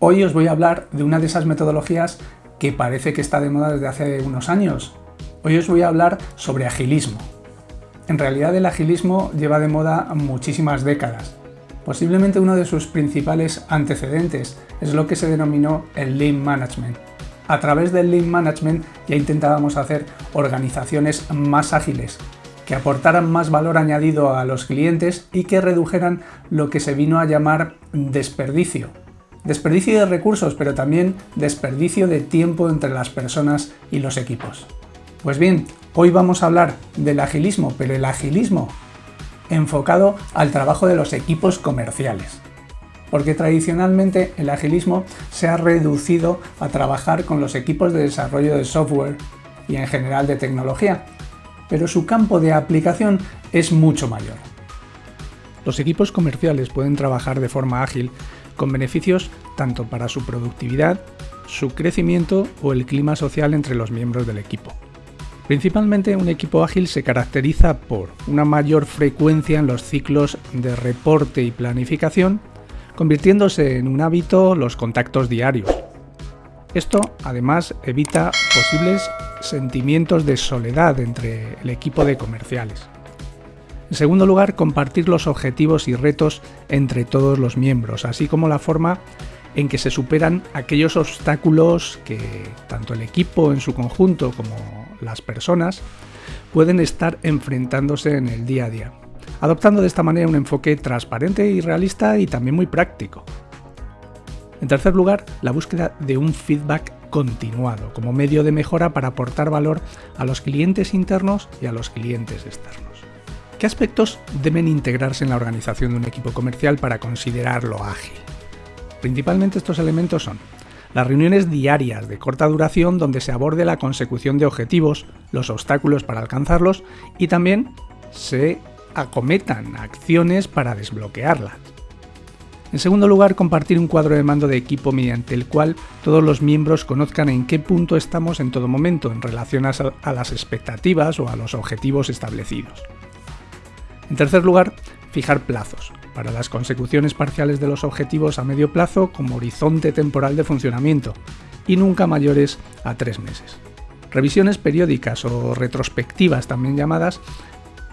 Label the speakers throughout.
Speaker 1: Hoy os voy a hablar de una de esas metodologías que parece que está de moda desde hace unos años. Hoy os voy a hablar sobre agilismo. En realidad el agilismo lleva de moda muchísimas décadas. Posiblemente uno de sus principales antecedentes es lo que se denominó el Lean Management. A través del Lean Management ya intentábamos hacer organizaciones más ágiles, que aportaran más valor añadido a los clientes y que redujeran lo que se vino a llamar desperdicio, Desperdicio de recursos, pero también desperdicio de tiempo entre las personas y los equipos. Pues bien, hoy vamos a hablar del agilismo, pero el agilismo enfocado al trabajo de los equipos comerciales. Porque tradicionalmente el agilismo se ha reducido a trabajar con los equipos de desarrollo de software y en general de tecnología, pero su campo de aplicación es mucho mayor. Los equipos comerciales pueden trabajar de forma ágil con beneficios tanto para su productividad, su crecimiento o el clima social entre los miembros del equipo. Principalmente un equipo ágil se caracteriza por una mayor frecuencia en los ciclos de reporte y planificación, convirtiéndose en un hábito los contactos diarios. Esto además evita posibles sentimientos de soledad entre el equipo de comerciales. En segundo lugar, compartir los objetivos y retos entre todos los miembros, así como la forma en que se superan aquellos obstáculos que tanto el equipo en su conjunto como las personas pueden estar enfrentándose en el día a día, adoptando de esta manera un enfoque transparente y realista y también muy práctico. En tercer lugar, la búsqueda de un feedback continuado como medio de mejora para aportar valor a los clientes internos y a los clientes externos. ¿Qué aspectos deben integrarse en la organización de un equipo comercial para considerarlo ágil? Principalmente estos elementos son las reuniones diarias de corta duración donde se aborde la consecución de objetivos, los obstáculos para alcanzarlos y también se acometan acciones para desbloquearlas. En segundo lugar, compartir un cuadro de mando de equipo mediante el cual todos los miembros conozcan en qué punto estamos en todo momento en relación a las expectativas o a los objetivos establecidos. En tercer lugar, fijar plazos para las consecuciones parciales de los objetivos a medio plazo como horizonte temporal de funcionamiento y nunca mayores a tres meses. Revisiones periódicas o retrospectivas también llamadas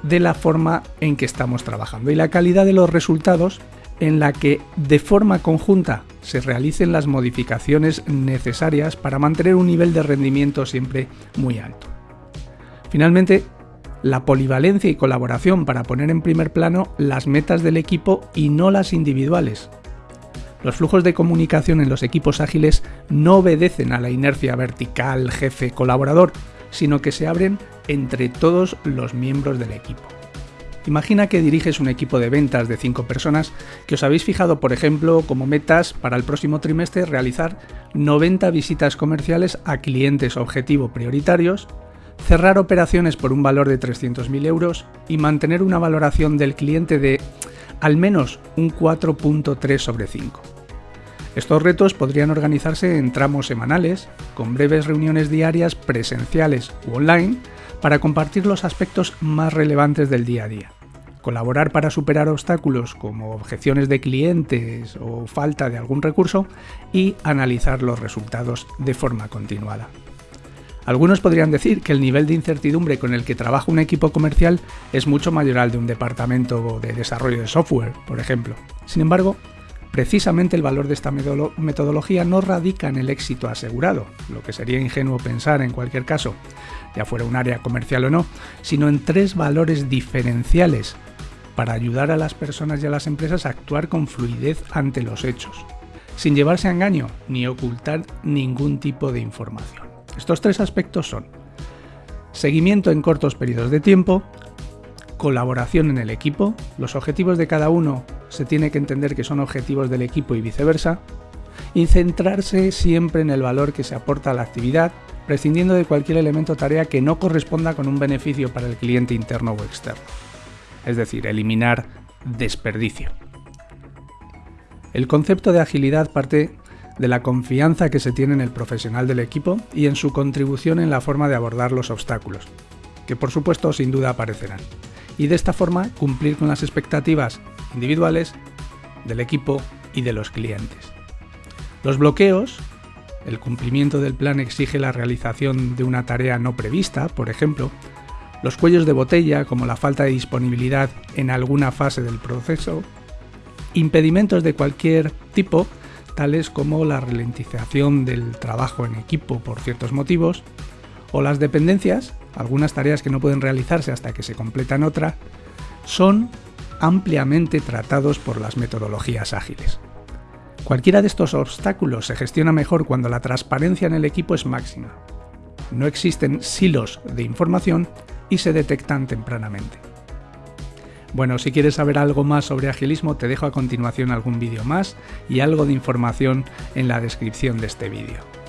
Speaker 1: de la forma en que estamos trabajando y la calidad de los resultados en la que de forma conjunta se realicen las modificaciones necesarias para mantener un nivel de rendimiento siempre muy alto. Finalmente, la polivalencia y colaboración para poner en primer plano las metas del equipo y no las individuales. Los flujos de comunicación en los equipos ágiles no obedecen a la inercia vertical jefe-colaborador, sino que se abren entre todos los miembros del equipo. Imagina que diriges un equipo de ventas de 5 personas que os habéis fijado, por ejemplo, como metas para el próximo trimestre realizar 90 visitas comerciales a clientes objetivo prioritarios cerrar operaciones por un valor de 300.000 euros y mantener una valoración del cliente de al menos un 4.3 sobre 5. Estos retos podrían organizarse en tramos semanales, con breves reuniones diarias presenciales u online, para compartir los aspectos más relevantes del día a día. Colaborar para superar obstáculos como objeciones de clientes o falta de algún recurso y analizar los resultados de forma continuada. Algunos podrían decir que el nivel de incertidumbre con el que trabaja un equipo comercial es mucho mayor al de un departamento de desarrollo de software, por ejemplo. Sin embargo, precisamente el valor de esta metodología no radica en el éxito asegurado, lo que sería ingenuo pensar en cualquier caso, ya fuera un área comercial o no, sino en tres valores diferenciales para ayudar a las personas y a las empresas a actuar con fluidez ante los hechos, sin llevarse a engaño ni ocultar ningún tipo de información. Estos tres aspectos son seguimiento en cortos periodos de tiempo, colaboración en el equipo, los objetivos de cada uno se tiene que entender que son objetivos del equipo y viceversa, y centrarse siempre en el valor que se aporta a la actividad, prescindiendo de cualquier elemento o tarea que no corresponda con un beneficio para el cliente interno o externo. Es decir, eliminar desperdicio. El concepto de agilidad parte de la confianza que se tiene en el profesional del equipo y en su contribución en la forma de abordar los obstáculos, que por supuesto sin duda aparecerán, y de esta forma cumplir con las expectativas individuales del equipo y de los clientes. Los bloqueos, el cumplimiento del plan exige la realización de una tarea no prevista, por ejemplo, los cuellos de botella, como la falta de disponibilidad en alguna fase del proceso, impedimentos de cualquier tipo, tales como la ralentización del trabajo en equipo por ciertos motivos, o las dependencias, algunas tareas que no pueden realizarse hasta que se completan otra, son ampliamente tratados por las metodologías ágiles. Cualquiera de estos obstáculos se gestiona mejor cuando la transparencia en el equipo es máxima. No existen silos de información y se detectan tempranamente. Bueno, si quieres saber algo más sobre agilismo, te dejo a continuación algún vídeo más y algo de información en la descripción de este vídeo.